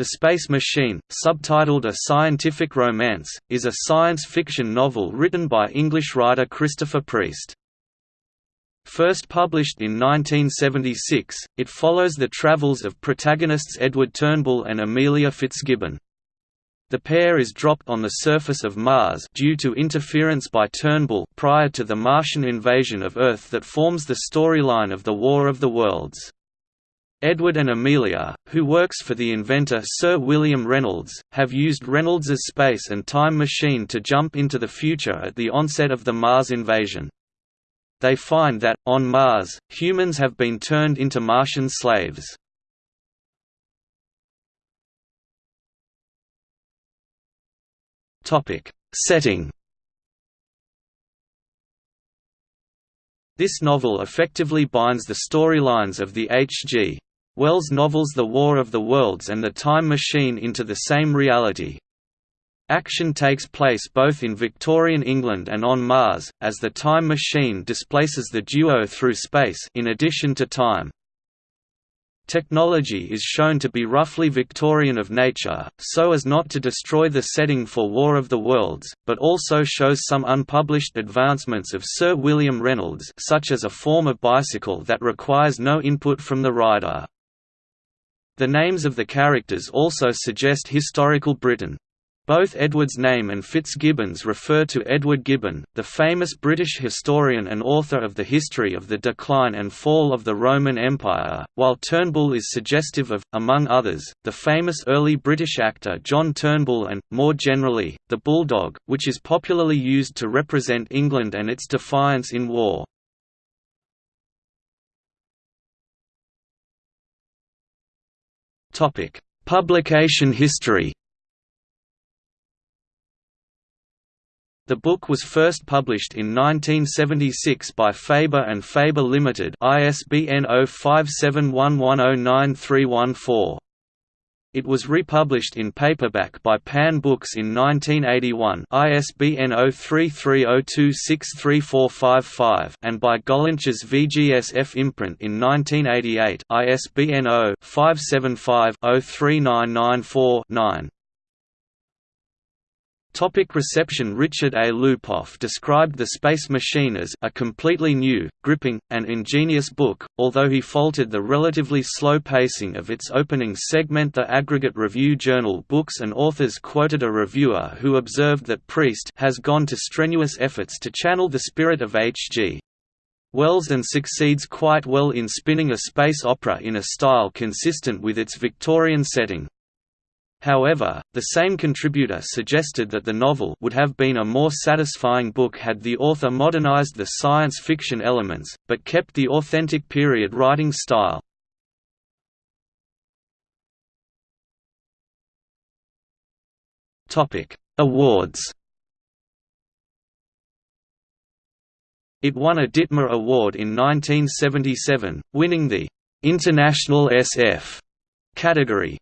The Space Machine, subtitled A Scientific Romance, is a science fiction novel written by English writer Christopher Priest. First published in 1976, it follows the travels of protagonists Edward Turnbull and Amelia Fitzgibbon. The pair is dropped on the surface of Mars due to interference by Turnbull prior to the Martian invasion of Earth that forms the storyline of the War of the Worlds. Edward and Amelia, who works for the inventor Sir William Reynolds, have used Reynolds's space and time machine to jump into the future at the onset of the Mars invasion. They find that, on Mars, humans have been turned into Martian slaves. Setting This novel effectively binds the storylines of the H.G. Wells novels The War of the Worlds and The Time Machine into the same reality. Action takes place both in Victorian England and on Mars, as the Time Machine displaces the duo through space in addition to time. Technology is shown to be roughly Victorian of nature, so as not to destroy the setting for War of the Worlds, but also shows some unpublished advancements of Sir William Reynolds such as a form of bicycle that requires no input from the rider. The names of the characters also suggest historical Britain. Both Edward's name and Fitzgibbon's refer to Edward Gibbon, the famous British historian and author of the history of the decline and fall of the Roman Empire, while Turnbull is suggestive of, among others, the famous early British actor John Turnbull and, more generally, the bulldog, which is popularly used to represent England and its defiance in war. Publication history. The book was first published in 1976 by Faber and Faber Limited, ISBN 0571109314. It was republished in paperback by Pan Books in 1981 ISBN 0330263455 and by Gollancz VGSF imprint in 1988 ISBN 0-575-03994-9. Topic reception Richard A. Lupoff described The Space Machine as a completely new, gripping, and ingenious book, although he faulted the relatively slow pacing of its opening segment The aggregate review journal Books and Authors quoted a reviewer who observed that Priest has gone to strenuous efforts to channel the spirit of H.G. Wells and succeeds quite well in spinning a space opera in a style consistent with its Victorian setting. However, the same contributor suggested that the novel would have been a more satisfying book had the author modernized the science fiction elements, but kept the authentic period writing style. Awards It won a Ditmar Award in 1977, winning the «International SF» category,